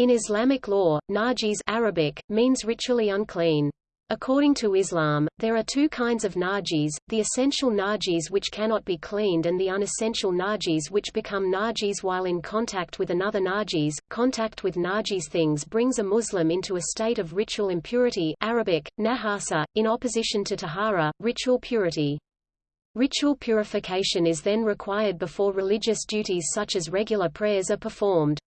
In Islamic law, najis Arabic, means ritually unclean. According to Islam, there are two kinds of najis, the essential najis which cannot be cleaned and the unessential najis which become najis while in contact with another najis. Contact with najis things brings a Muslim into a state of ritual impurity Arabic, najasa, in opposition to tahara, ritual purity. Ritual purification is then required before religious duties such as regular prayers are performed.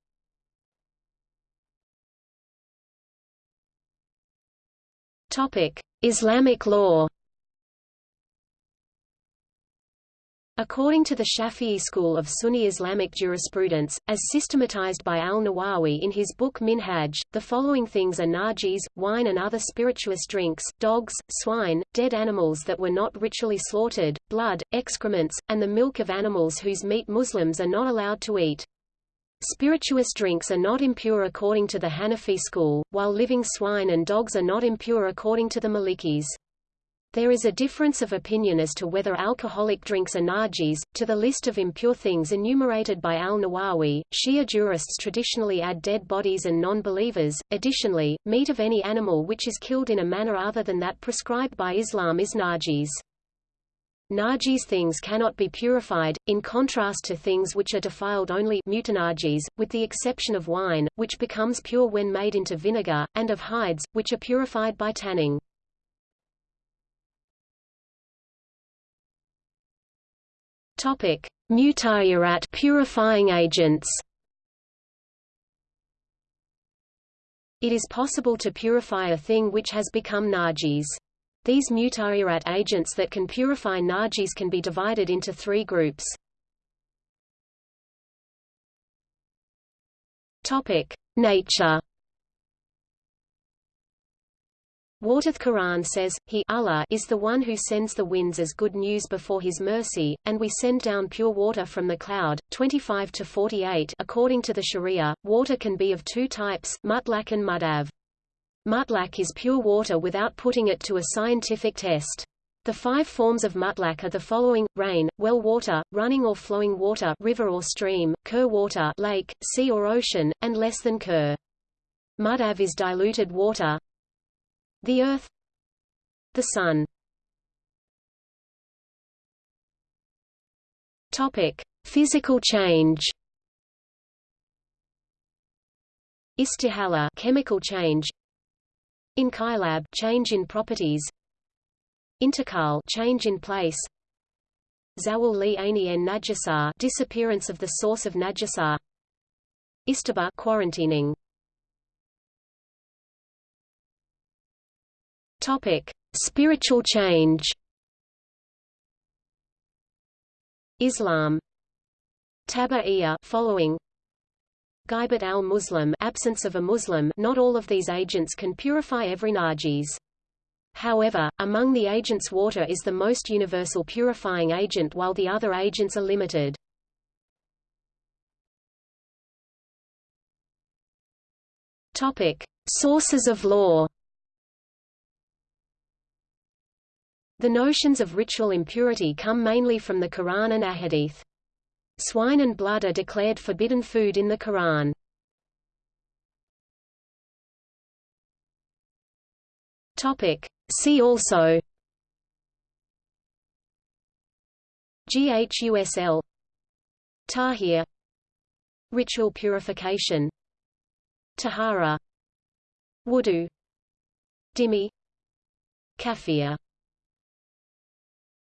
Islamic law. According to the Shafi'i school of Sunni Islamic jurisprudence, as systematized by al-Nawawi in his book Minhaj, the following things are najis, wine and other spirituous drinks, dogs, swine, dead animals that were not ritually slaughtered, blood, excrements, and the milk of animals whose meat Muslims are not allowed to eat. Spirituous drinks are not impure according to the Hanafi school, while living swine and dogs are not impure according to the Malikis. There is a difference of opinion as to whether alcoholic drinks are najis. To the list of impure things enumerated by al-Nawawi, Shia jurists traditionally add dead bodies and non-believers. Additionally, meat of any animal which is killed in a manner other than that prescribed by Islam is najis. Najis things cannot be purified, in contrast to things which are defiled only mutanajis, with the exception of wine, which becomes pure when made into vinegar, and of hides, which are purified by tanning. Topic: Mutahhirat purifying agents. It is possible to purify a thing which has become najis. These mutahhirat agents that can purify najis can be divided into three groups. Topic: Nature. Wartith Quran says, He Allah is the one who sends the winds as good news before His mercy, and we send down pure water from the cloud. 25 to 48 According to the Sharia, water can be of two types, mutlaq and mudaf. Mutlaq is pure water without putting it to a scientific test. The five forms of mutlaq are the following: rain, well water, running or flowing water, river or stream, kur water, lake, sea or ocean, and less than kur. Mudaf is diluted water. The earth, the sun. Topic: Physical change. Istihala, chemical change. Inqilab change in properties. Intiqal change in place. Zawul li aini en najasar disappearance of the source of najasar Istibra quarantining. Topic Spiritual change. Islam. Taba'iyya following Ghaibat al-Muslim absence of a Muslim not all of these agents can purify every najis. However, among the agents water is the most universal purifying agent while the other agents are limited. Topic: Sources of law. The notions of ritual impurity come mainly from the Quran and Ahadith. Swine and blood are declared forbidden food in the Quran. Topic. See also GHUSL Tahir Ritual purification Tahara Wudu Dhimmi Kafir